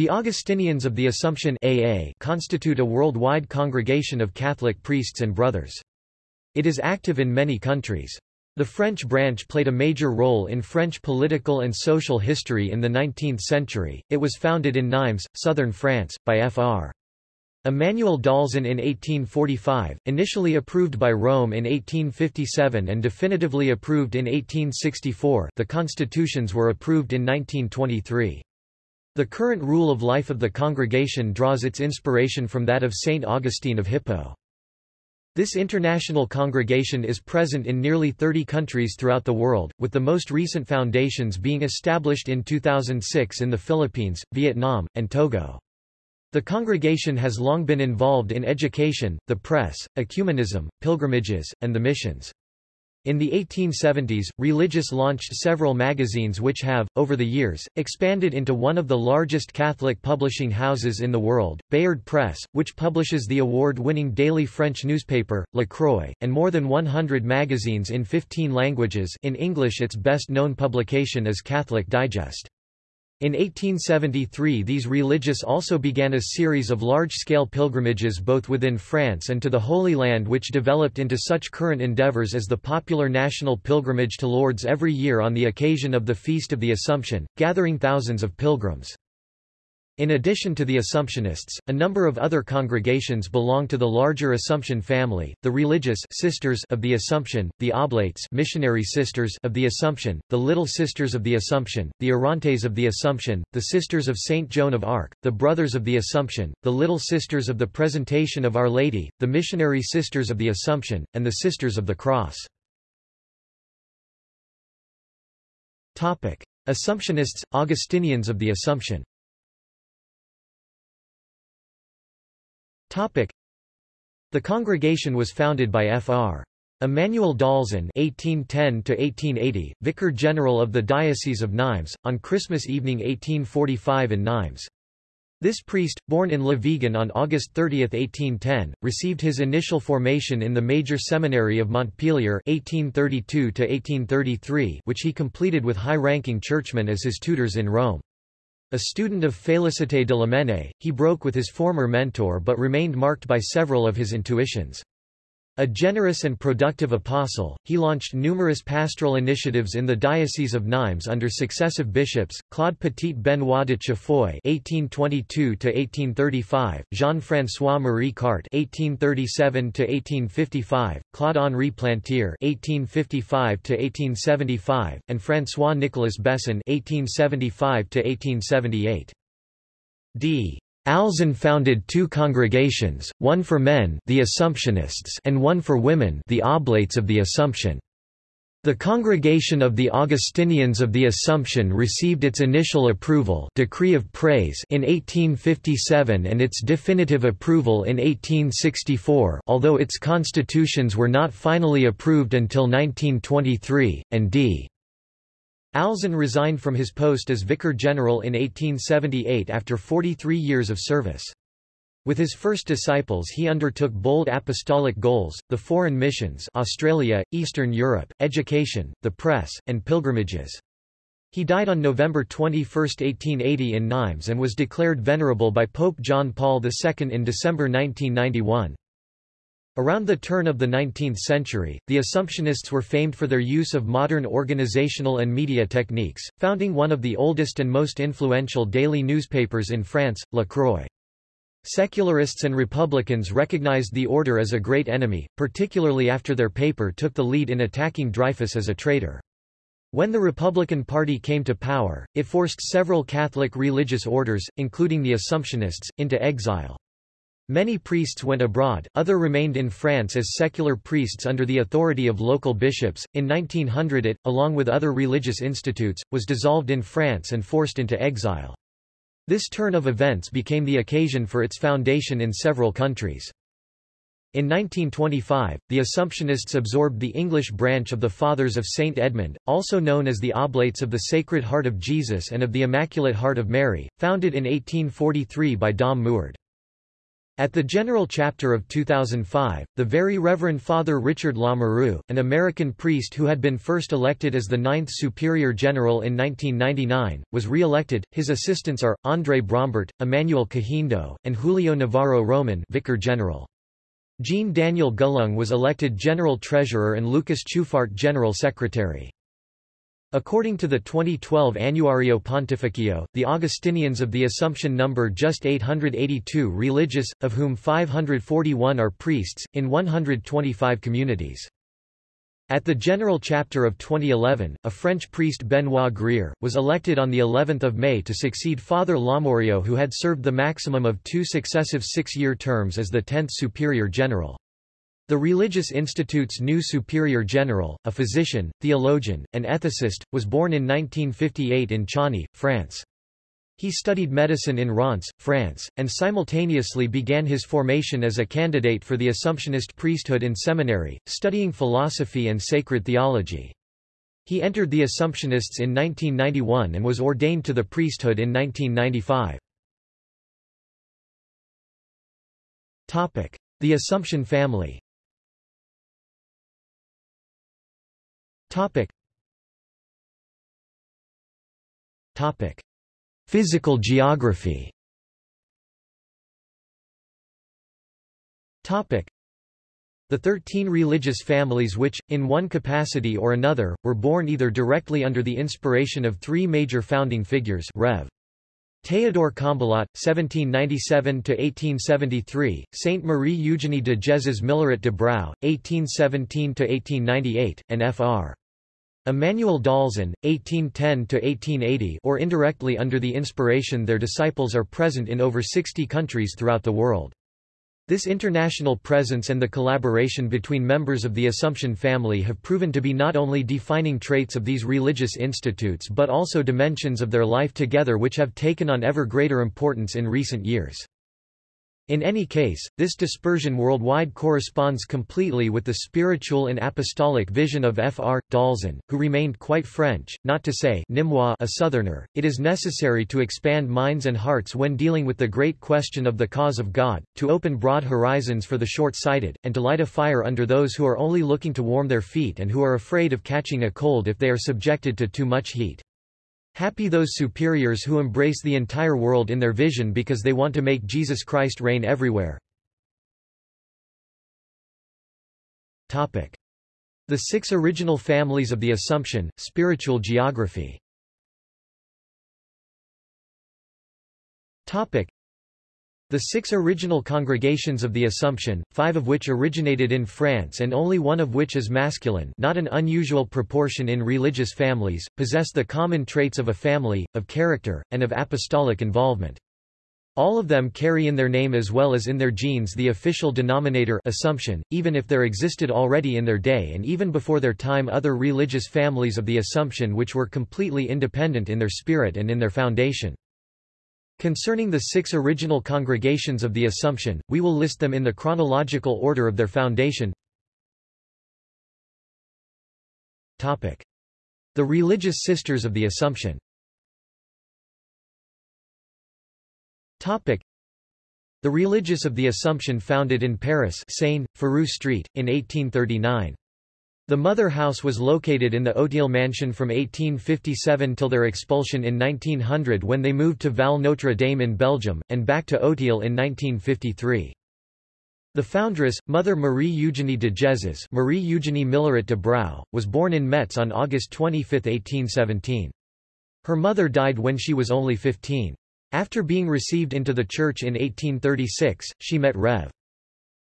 The Augustinians of the Assumption AA constitute a worldwide congregation of Catholic priests and brothers. It is active in many countries. The French branch played a major role in French political and social history in the 19th century. It was founded in Nimes, southern France, by Fr. Emmanuel d'Alzon in 1845, initially approved by Rome in 1857 and definitively approved in 1864 the constitutions were approved in 1923. The current rule of life of the congregation draws its inspiration from that of Saint Augustine of Hippo. This international congregation is present in nearly 30 countries throughout the world, with the most recent foundations being established in 2006 in the Philippines, Vietnam, and Togo. The congregation has long been involved in education, the press, ecumenism, pilgrimages, and the missions. In the 1870s, Religious launched several magazines which have, over the years, expanded into one of the largest Catholic publishing houses in the world, Bayard Press, which publishes the award-winning daily French newspaper, La Croix, and more than 100 magazines in 15 languages in English its best-known publication is Catholic Digest. In 1873 these religious also began a series of large-scale pilgrimages both within France and to the Holy Land which developed into such current endeavours as the popular national pilgrimage to Lourdes every year on the occasion of the Feast of the Assumption, gathering thousands of pilgrims. In addition to the Assumptionists, a number of other congregations belong to the larger Assumption family, the Religious Sisters of the Assumption, the Oblates Missionary Sisters of the Assumption, the Little Sisters of the Assumption, the Orantes of the Assumption, the Sisters of St. Joan of Arc, the Brothers of the Assumption, the Little Sisters of the Presentation of Our Lady, the Missionary Sisters of the Assumption, and the Sisters of the Cross. Assumptionists, Augustinians of the Assumption The congregation was founded by Fr. Emmanuel d'Alzon (1810–1880), Vicar General of the Diocese of Nimes, on Christmas evening 1845 in Nimes. This priest, born in Le Vigan on August 30, 1810, received his initial formation in the major seminary of Montpellier (1832–1833), which he completed with high-ranking churchmen as his tutors in Rome. A student of Félicité de Lamennais, he broke with his former mentor but remained marked by several of his intuitions. A generous and productive apostle, he launched numerous pastoral initiatives in the Diocese of Nimes under successive bishops, Claude Petit-Benoît de Chaffoy (1822–1835), Jean-François Marie (1837–1855), Claude-Henri Plantier (1855–1875), and François-Nicolas Besson (1875–1878). D. Alzon founded two congregations, one for men the Assumptionists and one for women the Oblates of the Assumption. The Congregation of the Augustinians of the Assumption received its initial approval decree of praise in 1857 and its definitive approval in 1864 although its constitutions were not finally approved until 1923, and d. Alzon resigned from his post as Vicar General in 1878 after 43 years of service. With his first disciples he undertook bold apostolic goals, the foreign missions Australia, Eastern Europe, education, the press, and pilgrimages. He died on November 21, 1880 in Nimes and was declared venerable by Pope John Paul II in December 1991. Around the turn of the 19th century, the Assumptionists were famed for their use of modern organizational and media techniques, founding one of the oldest and most influential daily newspapers in France, La Croix. Secularists and Republicans recognized the order as a great enemy, particularly after their paper took the lead in attacking Dreyfus as a traitor. When the Republican Party came to power, it forced several Catholic religious orders, including the Assumptionists, into exile. Many priests went abroad, other remained in France as secular priests under the authority of local bishops. In 1900 it, along with other religious institutes, was dissolved in France and forced into exile. This turn of events became the occasion for its foundation in several countries. In 1925, the Assumptionists absorbed the English branch of the Fathers of St. Edmund, also known as the Oblates of the Sacred Heart of Jesus and of the Immaculate Heart of Mary, founded in 1843 by Dom Muard. At the General Chapter of 2005, the Very Reverend Father Richard Lamoureux, an American priest who had been first elected as the Ninth Superior General in 1999, was re-elected. His assistants are, André Brombert, Emmanuel Kahindo, and Julio Navarro Roman Vicar General. Jean Daniel Gulung was elected General Treasurer and Lucas Choufart General Secretary. According to the 2012 Annuario Pontificio, the Augustinians of the Assumption number just 882 religious, of whom 541 are priests, in 125 communities. At the General Chapter of 2011, a French priest Benoit Grière, was elected on the 11th of May to succeed Father Lamoureux who had served the maximum of two successive six-year terms as the 10th Superior General. The Religious Institute's new Superior General, a physician, theologian, and ethicist, was born in 1958 in Chany, France. He studied medicine in Reims, France, and simultaneously began his formation as a candidate for the Assumptionist priesthood in seminary, studying philosophy and sacred theology. He entered the Assumptionists in 1991 and was ordained to the priesthood in 1995. The Assumption family Topic. Topic. Physical geography Topic. The thirteen religious families which, in one capacity or another, were born either directly under the inspiration of three major founding figures Rev. Théodore Combalot, 1797–1873, Saint Marie Eugénie de Jesus Milleret de Brou, 1817–1898, and Fr. Emmanuel d'Alzon, 1810–1880 or indirectly under the inspiration their disciples are present in over 60 countries throughout the world. This international presence and the collaboration between members of the Assumption family have proven to be not only defining traits of these religious institutes but also dimensions of their life together which have taken on ever greater importance in recent years. In any case, this dispersion worldwide corresponds completely with the spiritual and apostolic vision of Fr. d'Alzon, who remained quite French, not to say Nîmois a southerner. It is necessary to expand minds and hearts when dealing with the great question of the cause of God, to open broad horizons for the short-sighted, and to light a fire under those who are only looking to warm their feet and who are afraid of catching a cold if they are subjected to too much heat. Happy those superiors who embrace the entire world in their vision because they want to make Jesus Christ reign everywhere. The six original families of the Assumption, spiritual geography the six original congregations of the Assumption, five of which originated in France and only one of which is masculine not an unusual proportion in religious families, possess the common traits of a family, of character, and of apostolic involvement. All of them carry in their name as well as in their genes the official denominator Assumption, even if there existed already in their day and even before their time other religious families of the Assumption which were completely independent in their spirit and in their foundation. Concerning the six original congregations of the Assumption, we will list them in the chronological order of their foundation. Topic. The religious sisters of the Assumption Topic. The religious of the Assumption founded in Paris Seine, Street, in 1839. The mother house was located in the Auteuil mansion from 1857 till their expulsion in 1900 when they moved to Val Notre Dame in Belgium, and back to Auteuil in 1953. The foundress, Mother Marie Eugénie de Jesus Marie Eugénie Milleret de Brou, was born in Metz on August 25, 1817. Her mother died when she was only 15. After being received into the church in 1836, she met Rev.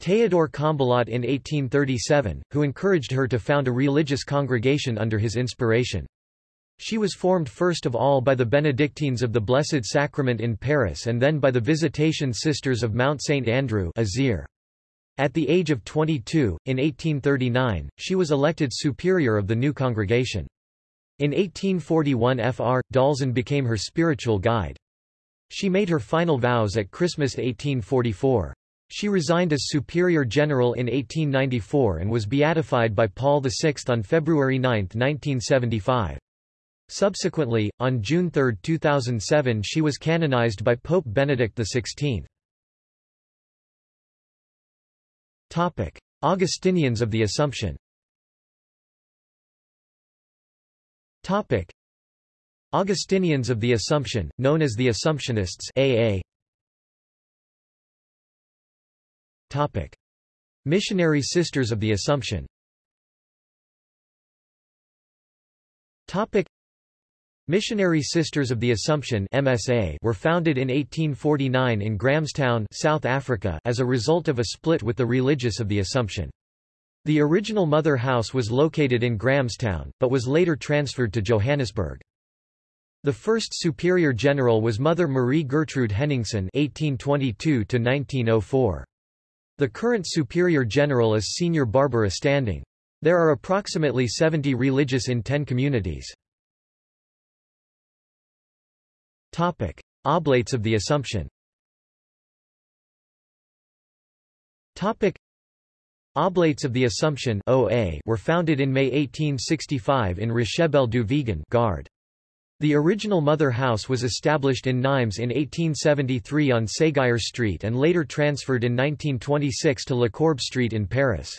Théodore Combalot in 1837, who encouraged her to found a religious congregation under his inspiration. She was formed first of all by the Benedictines of the Blessed Sacrament in Paris and then by the Visitation Sisters of Mount St. Andrew Azir. At the age of 22, in 1839, she was elected superior of the new congregation. In 1841 Fr. d'Alzon became her spiritual guide. She made her final vows at Christmas 1844. She resigned as Superior General in 1894 and was beatified by Paul VI on February 9, 1975. Subsequently, on June 3, 2007 she was canonized by Pope Benedict XVI. Augustinians of the Assumption. Augustinians of the Assumption, known as the Assumptionists AA. Topic: Missionary Sisters of the Assumption. Topic: Missionary Sisters of the Assumption MSA were founded in 1849 in Grahamstown, South Africa as a result of a split with the Religious of the Assumption. The original mother house was located in Grahamstown, but was later transferred to Johannesburg. The first superior general was Mother Marie Gertrude Henningsen (1822–1904). The current superior general is Senior Barbara Standing. There are approximately 70 religious in 10 communities. Topic: Oblates of the Assumption. Topic: Oblates of the Assumption (OA) were founded in May 1865 in Rochebelle du Vigan, Gard. The original mother house was established in Nimes in 1873 on Séguier Street and later transferred in 1926 to Lecourbe Street in Paris.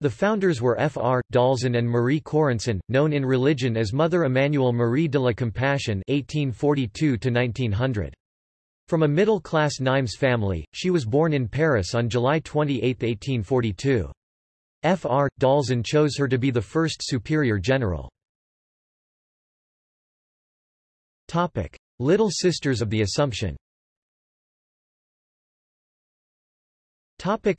The founders were F. R. d'Alzon and Marie Correnson, known in religion as Mother Emmanuelle Marie de la Compassion (1842–1900). From a middle-class Nimes family, she was born in Paris on July 28, 1842. F. R. d'Alzon chose her to be the first superior general. Topic: Little Sisters of the Assumption. Topic: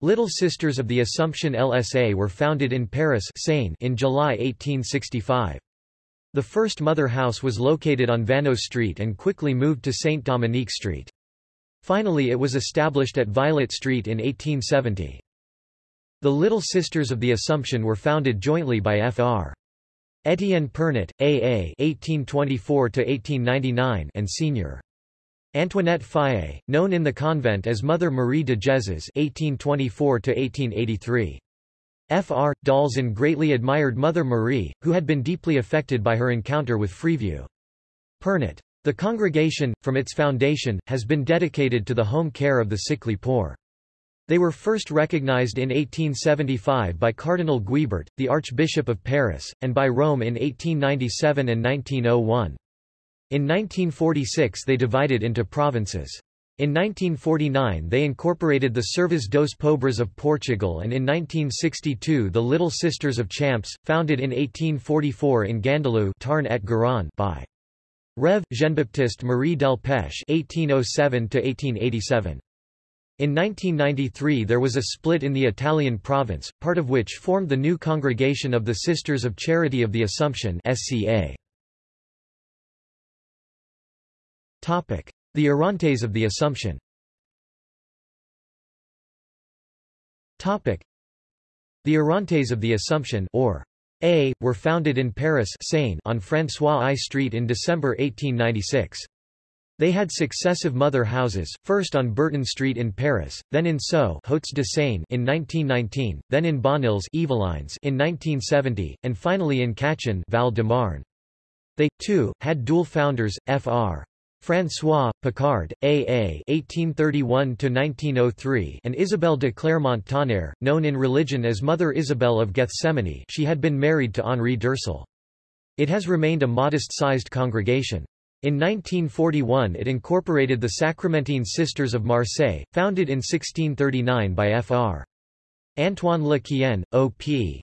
Little Sisters of the Assumption LSA were founded in Paris Seine in July 1865. The first mother house was located on Vanneau Street and quickly moved to Saint Dominique Street. Finally it was established at Violet Street in 1870. The Little Sisters of the Assumption were founded jointly by Fr. Etienne Pernot, A.A. (1824–1899) and Sr. Antoinette Fage, known in the convent as Mother Marie de Jesus (1824–1883). Fr. d'Alzon greatly admired Mother Marie, who had been deeply affected by her encounter with Freeview. Pernot. The congregation, from its foundation, has been dedicated to the home care of the sickly poor. They were first recognized in 1875 by Cardinal Guibert, the Archbishop of Paris, and by Rome in 1897 and 1901. In 1946 they divided into provinces. In 1949 they incorporated the Servas dos Pobres of Portugal and in 1962 the Little Sisters of Champs, founded in 1844 in Gandalou Tarn et Garonne by Rev. Jean-Baptiste Marie del Pech 1807 in 1993 there was a split in the Italian province, part of which formed the new Congregation of the Sisters of Charity of the Assumption SCA. The Orantes of the Assumption The Orantes of the Assumption or A, were founded in Paris Seine on François I Street in December 1896. They had successive mother houses, first on Burton Street in Paris, then in Sceaux Hauts de Seine in 1919, then in Bonneuils Yvelines in 1970, and finally in Cachan Val de Marne. They, too, had dual founders, Fr. François, Picard, A.A. (1831–1903) and Isabelle de Clermont-Tonnerre, known in religion as Mother Isabel of Gethsemane. She had been married to Henri d'Ursel. It has remained a modest-sized congregation. In 1941 it incorporated the Sacramentine Sisters of Marseille, founded in 1639 by Fr. Antoine Le Quien, O.P.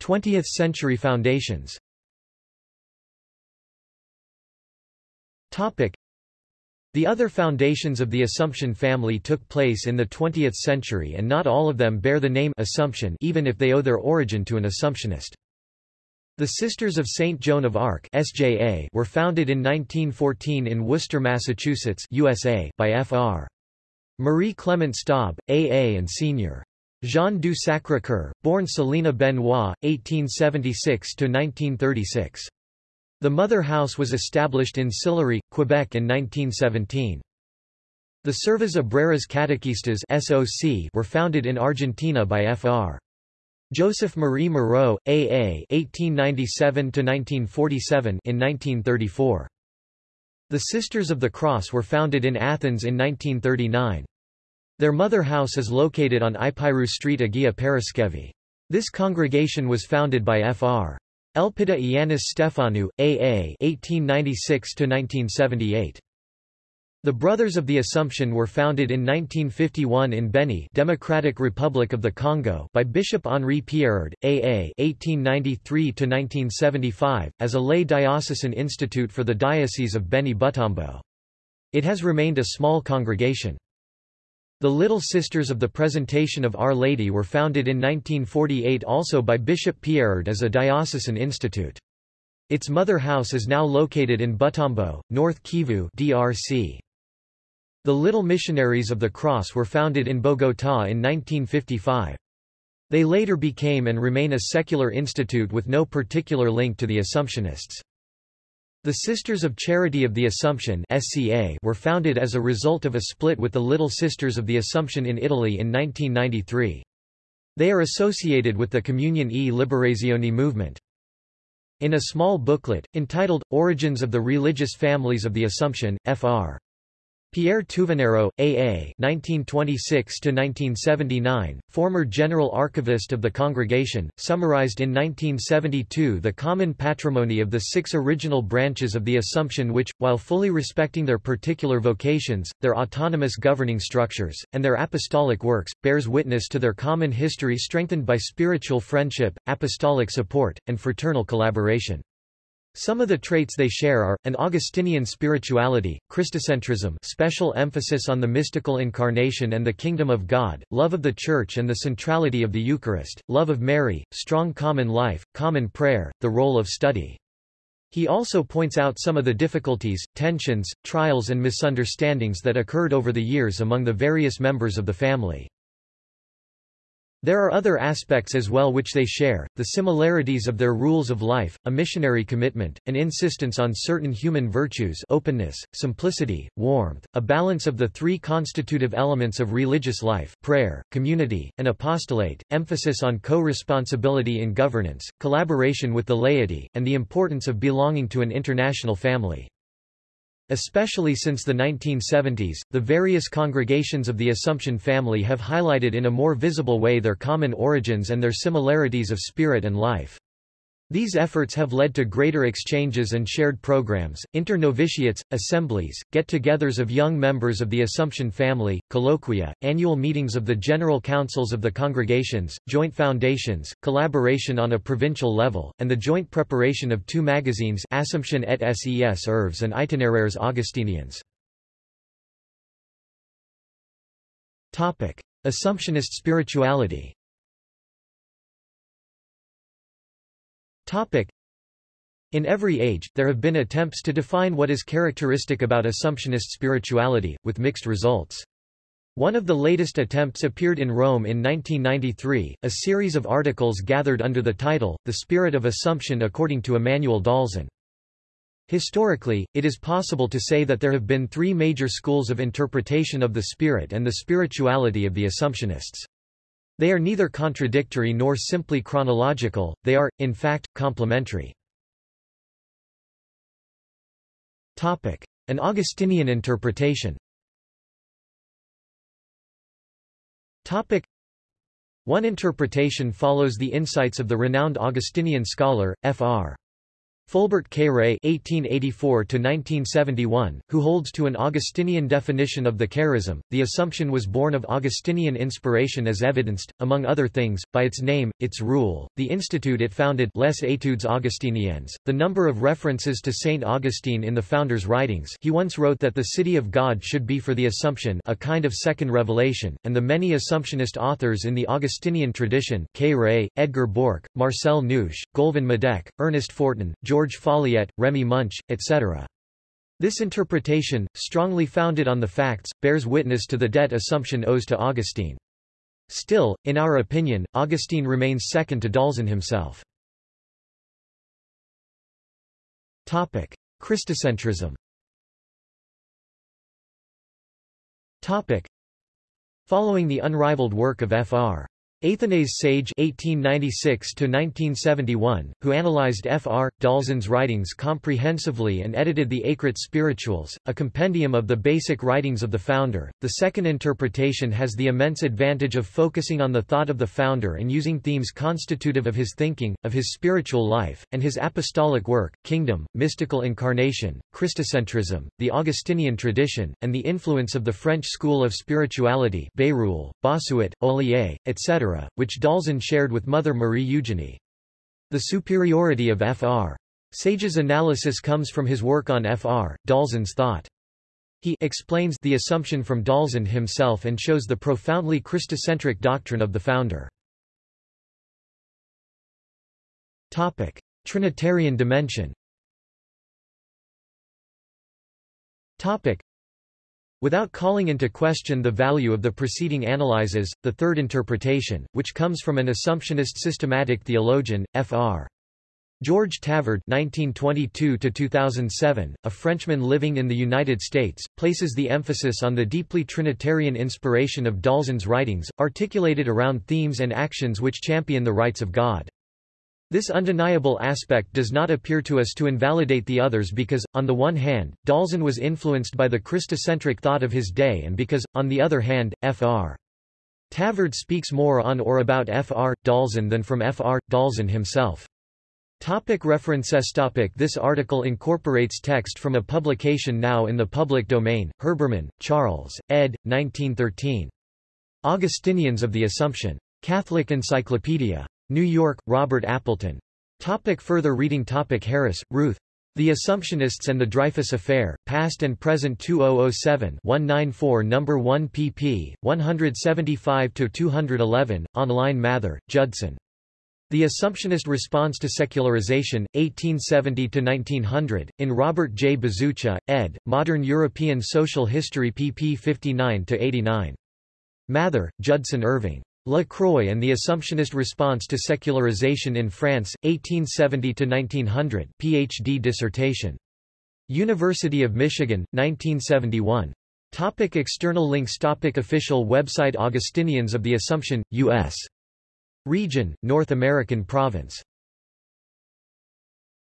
20th century foundations the other foundations of the Assumption family took place in the 20th century and not all of them bear the name Assumption even if they owe their origin to an Assumptionist. The Sisters of St. Joan of Arc SJA were founded in 1914 in Worcester, Massachusetts USA, by Fr. Marie Clement Staub, A.A. and Sr. Jean du Sacré-Cœur, born Selina Benoit, 1876–1936. The mother house was established in Sillery, Quebec in 1917. The Servas Obreras Catequistas SOC were founded in Argentina by Fr. Joseph Marie Moreau, A.A. (1897–1947) in 1934. The Sisters of the Cross were founded in Athens in 1939. Their mother house is located on Ipyrou Street Agia Paraskevi. This congregation was founded by Fr. Elpida Ioannis Stefanou, A.A. 1896–1978. The Brothers of the Assumption were founded in 1951 in Beni Democratic Republic of the Congo by Bishop Henri Pierrard, A.A. 1893–1975, as a lay diocesan institute for the Diocese of Beni-Butembo. It has remained a small congregation. The Little Sisters of the Presentation of Our Lady were founded in 1948 also by Bishop Pierrard as a diocesan institute. Its mother house is now located in Butembo, North Kivu DRC. The Little Missionaries of the Cross were founded in Bogotá in 1955. They later became and remain a secular institute with no particular link to the Assumptionists. The Sisters of Charity of the Assumption SCA were founded as a result of a split with the Little Sisters of the Assumption in Italy in 1993. They are associated with the Communion e Liberazione movement. In a small booklet, entitled, Origins of the Religious Families of the Assumption, Fr. Pierre Touveneraud, A.A. (1926–1979), former general archivist of the congregation, summarized in 1972 the common patrimony of the six original branches of the Assumption which, while fully respecting their particular vocations, their autonomous governing structures, and their apostolic works, bears witness to their common history strengthened by spiritual friendship, apostolic support, and fraternal collaboration. Some of the traits they share are, an Augustinian spirituality, Christocentrism special emphasis on the mystical incarnation and the kingdom of God, love of the Church and the centrality of the Eucharist, love of Mary, strong common life, common prayer, the role of study. He also points out some of the difficulties, tensions, trials and misunderstandings that occurred over the years among the various members of the family. There are other aspects as well which they share, the similarities of their rules of life, a missionary commitment, an insistence on certain human virtues openness, simplicity, warmth, a balance of the three constitutive elements of religious life prayer, community, and apostolate, emphasis on co-responsibility in governance, collaboration with the laity, and the importance of belonging to an international family. Especially since the 1970s, the various congregations of the Assumption family have highlighted in a more visible way their common origins and their similarities of spirit and life. These efforts have led to greater exchanges and shared programs, internovitiates, assemblies, get-togethers of young members of the Assumption family, colloquia, annual meetings of the general councils of the congregations, joint foundations, collaboration on a provincial level, and the joint preparation of two magazines Assumption et Ses Irves and Itinéraires Augustiniens. Assumptionist spirituality In every age, there have been attempts to define what is characteristic about Assumptionist spirituality, with mixed results. One of the latest attempts appeared in Rome in 1993, a series of articles gathered under the title, The Spirit of Assumption according to Emmanuel d'Alzon. Historically, it is possible to say that there have been three major schools of interpretation of the spirit and the spirituality of the Assumptionists. They are neither contradictory nor simply chronological, they are, in fact, complementary. An Augustinian interpretation One interpretation follows the insights of the renowned Augustinian scholar, Fr. Fulbert Cayré (1884–1971), who holds to an Augustinian definition of the charism, the Assumption was born of Augustinian inspiration as evidenced, among other things, by its name, its rule, the institute it founded, Les Études Augustiniennes, the number of references to Saint Augustine in the founder's writings. He once wrote that the city of God should be for the Assumption, a kind of second revelation, and the many Assumptionist authors in the Augustinian tradition, Cayré, Edgar Borck, Marcel Neusch, Goulven Madec, Ernest Fortin, George George Folliet, Remy Munch, etc. This interpretation, strongly founded on the facts, bears witness to the debt Assumption owes to Augustine. Still, in our opinion, Augustine remains second to d'Alzon himself. Topic: Christocentrism Topic: Following the unrivaled work of Fr. Athanase Sage (1896–1971), who analyzed Fr. d'Alzon's writings comprehensively and edited the Écrits spirituels, a compendium of the basic writings of the founder. The second interpretation has the immense advantage of focusing on the thought of the founder and using themes constitutive of his thinking, of his spiritual life, and his apostolic work: kingdom, mystical incarnation, Christocentrism, the Augustinian tradition, and the influence of the French school of spirituality, Bérulle, Bossuet, Olier, etc which d'Alzon shared with Mother Marie Eugenie. The superiority of Fr. Sage's analysis comes from his work on Fr. d'Alzon's thought. He explains the assumption from d'Alzon himself and shows the profoundly Christocentric doctrine of the founder. Topic: Trinitarian dimension. Topic: Without calling into question the value of the preceding analyses, the third interpretation, which comes from an Assumptionist systematic theologian, Fr. George Tavard (1922–2007), a Frenchman living in the United States, places the emphasis on the deeply Trinitarian inspiration of d'Alzon's writings, articulated around themes and actions which champion the rights of God. This undeniable aspect does not appear to us to invalidate the others because, on the one hand, d'Alzon was influenced by the Christocentric thought of his day and because, on the other hand, Fr. Tavard speaks more on or about Fr. d'Alzon than from Fr. d'Alzon himself. Topic references topic This article incorporates text from a publication now in the public domain, Herbermann, Charles, ed. 1913. Augustinians of the Assumption. Catholic Encyclopedia. New York, Robert Appleton. Topic further reading topic Harris, Ruth. The Assumptionists and the Dreyfus Affair, Past and Present 2007-194 No. 1 pp. 175-211, online Mather, Judson. The Assumptionist Response to Secularization, 1870–1900, in Robert J. Bezucha, ed., Modern European Social History pp 59–89. Mather, Judson Irving. La Croix and the Assumptionist Response to Secularization in France, 1870–1900 Ph.D. dissertation. University of Michigan, 1971. Topic external links Topic Official website Augustinians of the Assumption, U.S. Region, North American Province